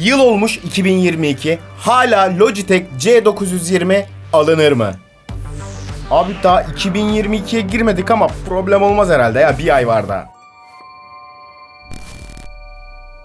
Yıl olmuş 2022. Hala Logitech C920 alınır mı? Abi daha 2022'ye girmedik ama problem olmaz herhalde ya bir ay var daha.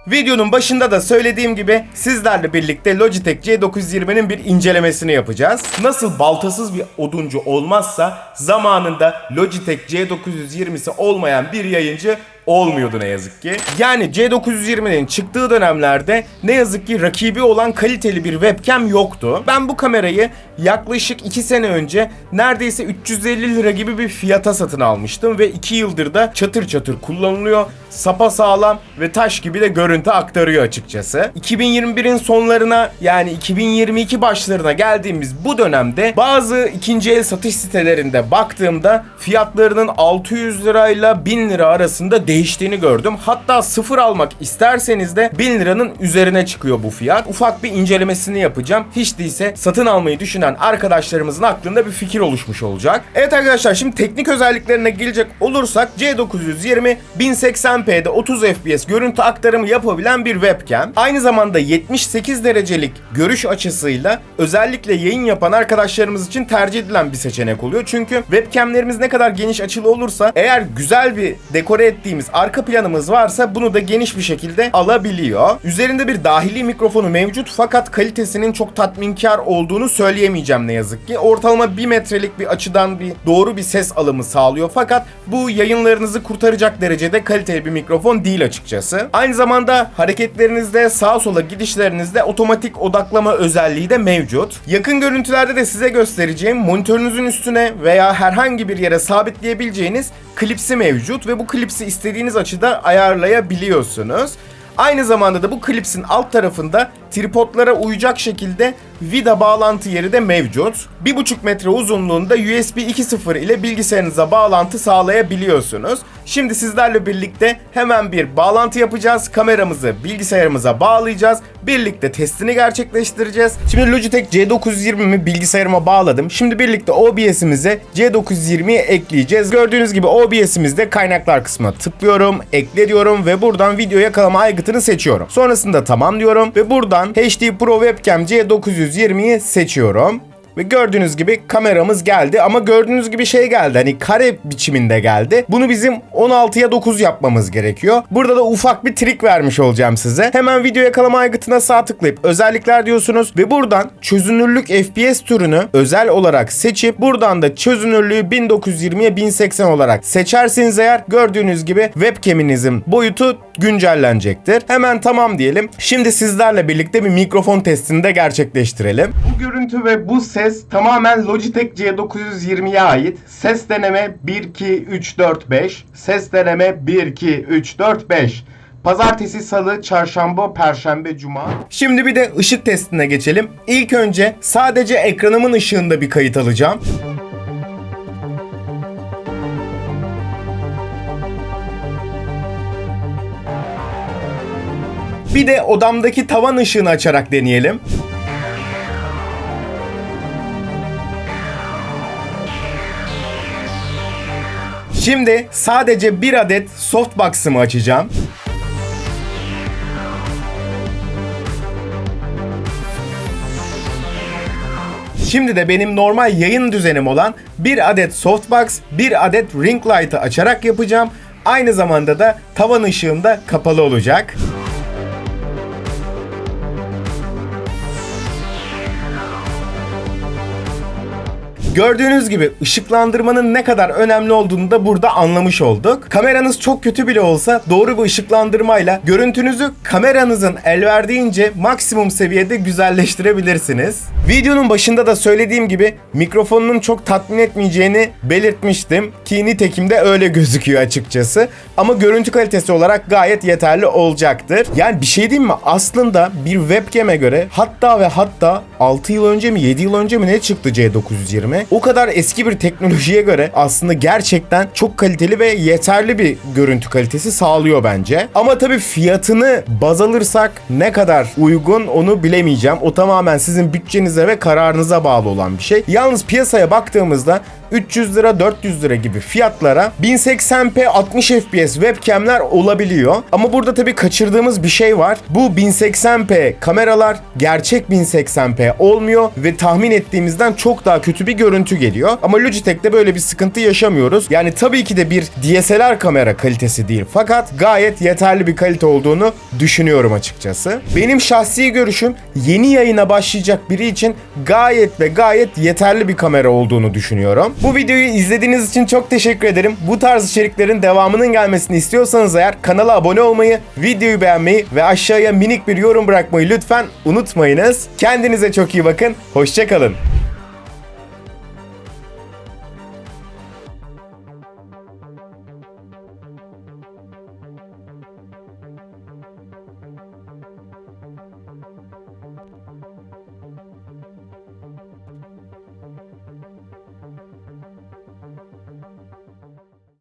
Videonun başında da söylediğim gibi sizlerle birlikte Logitech C920'nin bir incelemesini yapacağız. Nasıl baltasız bir oduncu olmazsa zamanında Logitech C920'si olmayan bir yayıncı olmuyordu ne yazık ki. Yani C920'nin çıktığı dönemlerde ne yazık ki rakibi olan kaliteli bir webcam yoktu. Ben bu kamerayı yaklaşık 2 sene önce neredeyse 350 lira gibi bir fiyata satın almıştım ve 2 yıldır da çatır çatır kullanılıyor. Sapa sağlam ve taş gibi de görüntü aktarıyor açıkçası. 2021'in sonlarına yani 2022 başlarına geldiğimiz bu dönemde bazı ikinci el satış sitelerinde baktığımda fiyatlarının 600 lirayla 1000 lira arasında değiştiğini gördüm. Hatta sıfır almak isterseniz de 1000 liranın üzerine çıkıyor bu fiyat. Ufak bir incelemesini yapacağım. Hiç değilse satın almayı düşünen arkadaşlarımızın aklında bir fikir oluşmuş olacak. Evet arkadaşlar şimdi teknik özelliklerine gelecek olursak C920 1080p'de 30 fps görüntü aktarımı yapabilen bir webcam. Aynı zamanda 78 derecelik görüş açısıyla özellikle yayın yapan arkadaşlarımız için tercih edilen bir seçenek oluyor. Çünkü webcamlerimiz ne kadar geniş açılı olursa eğer güzel bir dekore ettiğimiz arka planımız varsa bunu da geniş bir şekilde alabiliyor. Üzerinde bir dahili mikrofonu mevcut fakat kalitesinin çok tatminkar olduğunu söyleyemeyeceğim ne yazık ki. Ortalama 1 metrelik bir açıdan bir doğru bir ses alımı sağlıyor fakat bu yayınlarınızı kurtaracak derecede kaliteli bir mikrofon değil açıkçası. Aynı zamanda hareketlerinizde sağa sola gidişlerinizde otomatik odaklama özelliği de mevcut. Yakın görüntülerde de size göstereceğim monitörünüzün üstüne veya herhangi bir yere sabitleyebileceğiniz klipsi mevcut ve bu klipsi istediğiniz açıda ayarlayabiliyorsunuz. Aynı zamanda da bu klipsin alt tarafında tripodlara uyacak şekilde vida bağlantı yeri de mevcut. 1,5 metre uzunluğunda USB 2.0 ile bilgisayarınıza bağlantı sağlayabiliyorsunuz. Şimdi sizlerle birlikte hemen bir bağlantı yapacağız. Kameramızı bilgisayarımıza bağlayacağız. Birlikte testini gerçekleştireceğiz. Şimdi Logitech C920'mi bilgisayarıma bağladım. Şimdi birlikte OBS'imize C920'yi ekleyeceğiz. Gördüğünüz gibi OBS'imizde kaynaklar kısmına tıklıyorum, ekle diyorum ve buradan video yakalama aygıtını seçiyorum. Sonrasında tamam diyorum ve buradan HD Pro Webcam C920'yi seçiyorum. Ve gördüğünüz gibi kameramız geldi ama gördüğünüz gibi şey geldi hani kare biçiminde geldi. Bunu bizim 16'ya 9 yapmamız gerekiyor. Burada da ufak bir trik vermiş olacağım size. Hemen video yakalama aygıtına sağ tıklayıp özellikler diyorsunuz ve buradan çözünürlük FPS türünü özel olarak seçip buradan da çözünürlüğü 1920'ye 1080 olarak seçerseniz eğer gördüğünüz gibi webcam'inizin boyutu güncellenecektir. Hemen tamam diyelim. Şimdi sizlerle birlikte bir mikrofon testini de gerçekleştirelim. Bu görüntü ve bu ses tamamen Logitech C920'ye ait. Ses deneme 1 2 3 4 5. Ses deneme 1 2 3 4 5. Pazartesi, salı, çarşamba, perşembe, cuma. Şimdi bir de ışık testine geçelim. İlk önce sadece ekranımın ışığında bir kayıt alacağım. Bir de odamdaki tavan ışığını açarak deneyelim. Şimdi sadece bir adet softbox'ımı açacağım. Şimdi de benim normal yayın düzenim olan bir adet softbox, bir adet ring light'ı açarak yapacağım. Aynı zamanda da tavan ışığım da kapalı olacak. Gördüğünüz gibi ışıklandırmanın ne kadar önemli olduğunu da burada anlamış olduk. Kameranız çok kötü bile olsa doğru bir ışıklandırmayla görüntünüzü kameranızın el verdiğince maksimum seviyede güzelleştirebilirsiniz. Videonun başında da söylediğim gibi mikrofonunun çok tatmin etmeyeceğini belirtmiştim ki nitekim de öyle gözüküyor açıkçası. Ama görüntü kalitesi olarak gayet yeterli olacaktır. Yani bir şey diyeyim mi? Aslında bir webcam'e göre hatta ve hatta 6 yıl önce mi 7 yıl önce mi ne çıktı C920? O kadar eski bir teknolojiye göre aslında gerçekten çok kaliteli ve yeterli bir görüntü kalitesi sağlıyor bence. Ama tabii fiyatını baz alırsak ne kadar uygun onu bilemeyeceğim. O tamamen sizin bütçenize ve kararınıza bağlı olan bir şey. Yalnız piyasaya baktığımızda 300 lira 400 lira gibi fiyatlara 1080p 60 fps webcamler olabiliyor. Ama burada tabii kaçırdığımız bir şey var. Bu 1080p kameralar gerçek 1080p olmuyor ve tahmin ettiğimizden çok daha kötü bir görüntü geliyor. Ama Logitech'te böyle bir sıkıntı yaşamıyoruz. Yani tabii ki de bir DSLR kamera kalitesi değil fakat gayet yeterli bir kalite olduğunu düşünüyorum açıkçası. Benim şahsi görüşüm yeni yayına başlayacak biri için gayet ve gayet yeterli bir kamera olduğunu düşünüyorum. Bu videoyu izlediğiniz için çok teşekkür ederim. Bu tarz içeriklerin devamının gelmesini istiyorsanız eğer kanala abone olmayı, videoyu beğenmeyi ve aşağıya minik bir yorum bırakmayı lütfen unutmayınız. Kendinize çok iyi bakın. Hoşçakalın.